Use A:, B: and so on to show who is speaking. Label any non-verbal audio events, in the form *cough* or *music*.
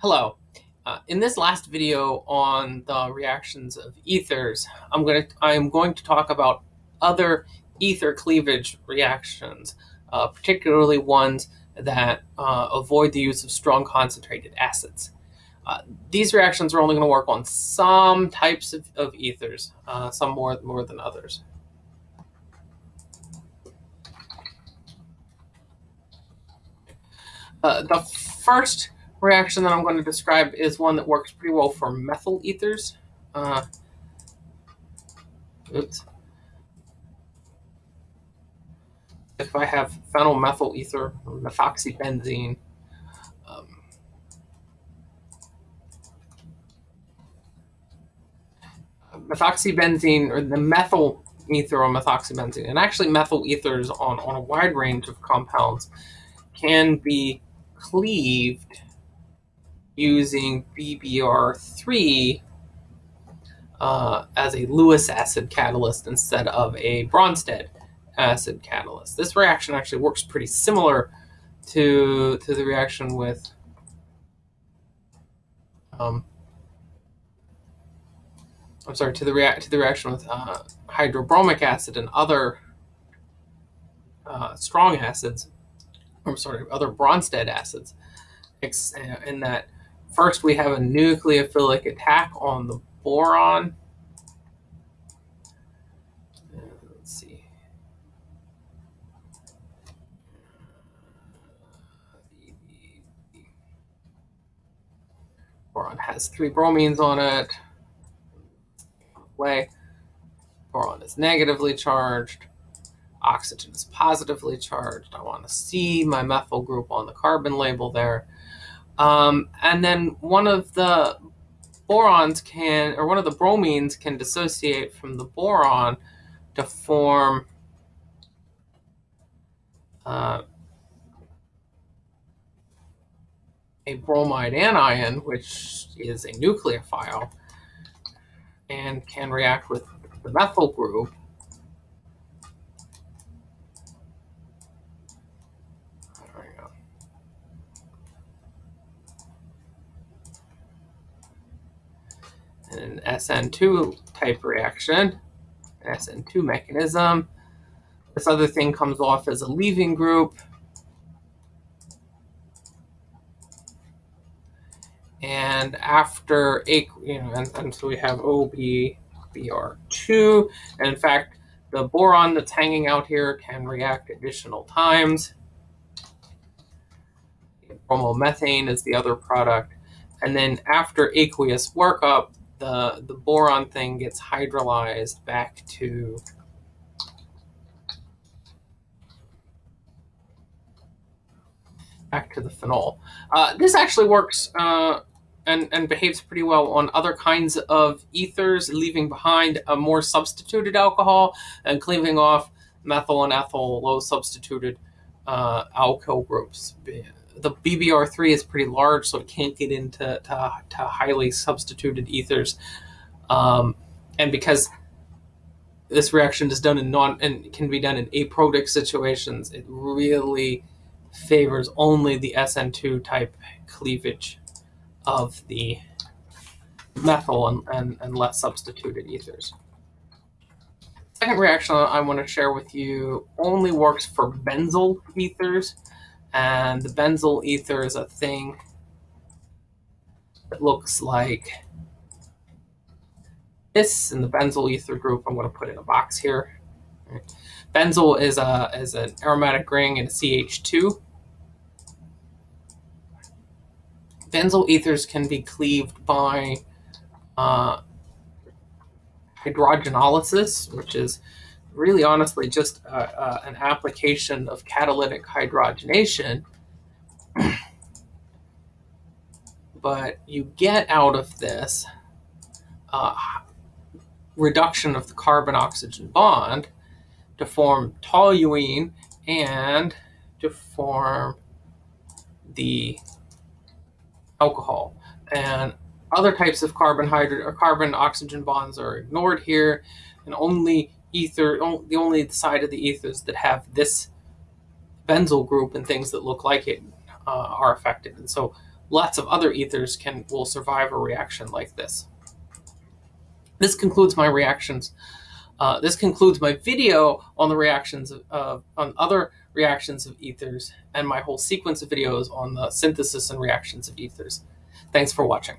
A: Hello. Uh, in this last video on the reactions of ethers, I'm going to I'm going to talk about other ether cleavage reactions, uh, particularly ones that uh, avoid the use of strong concentrated acids. Uh, these reactions are only going to work on some types of, of ethers, uh, some more more than others. Uh, the first reaction that I'm going to describe is one that works pretty well for methyl ethers. Uh, oops. If I have phenyl-methyl ether or methoxybenzene, um, methoxybenzene or the methyl ether or methoxybenzene, and actually methyl ethers on, on a wide range of compounds can be cleaved using BBr3 uh, as a Lewis acid catalyst instead of a Bronsted acid catalyst. This reaction actually works pretty similar to, to the reaction with um, I'm sorry, to the react to the reaction with uh, hydrobromic acid and other uh, strong acids. I'm sorry, other Bronsted acids, in that First, we have a nucleophilic attack on the boron. Uh, let's see. Boron has three bromines on it. Way. Boron is negatively charged. Oxygen is positively charged. I want to see my methyl group on the carbon label there. Um, and then one of the borons can, or one of the bromines can dissociate from the boron to form uh, a bromide anion, which is a nucleophile, and can react with the methyl group an SN2 type reaction, an SN2 mechanism. This other thing comes off as a leaving group. And after, you know, and, and so we have OBBr2. And in fact, the boron that's hanging out here can react additional times. Bromomethane is the other product. And then after aqueous workup, the, the boron thing gets hydrolyzed back to back to the phenol. Uh, this actually works uh, and, and behaves pretty well on other kinds of ethers, leaving behind a more substituted alcohol and cleaving off methyl and ethyl low substituted uh, alkyl groups the BBr3 is pretty large, so it can't get into to, to highly substituted ethers. Um, and because this reaction is done in non and can be done in aprotic situations, it really favors only the SN2 type cleavage of the methyl and, and, and less substituted ethers. Second reaction I want to share with you only works for benzyl ethers. And the benzyl ether is a thing that looks like this And the benzyl ether group. I'm going to put in a box here. Benzyl is a is an aromatic ring in a CH2. Benzyl ethers can be cleaved by uh, hydrogenolysis, which is really honestly just uh, uh, an application of catalytic hydrogenation. *clears throat* but you get out of this uh, reduction of the carbon-oxygen bond to form toluene and to form the alcohol. And other types of carbon hydro or carbon oxygen bonds are ignored here and only ether, the only side of the ethers that have this benzyl group and things that look like it uh, are affected. And so lots of other ethers can will survive a reaction like this. This concludes my reactions. Uh, this concludes my video on the reactions of, uh, on other reactions of ethers and my whole sequence of videos on the synthesis and reactions of ethers. Thanks for watching.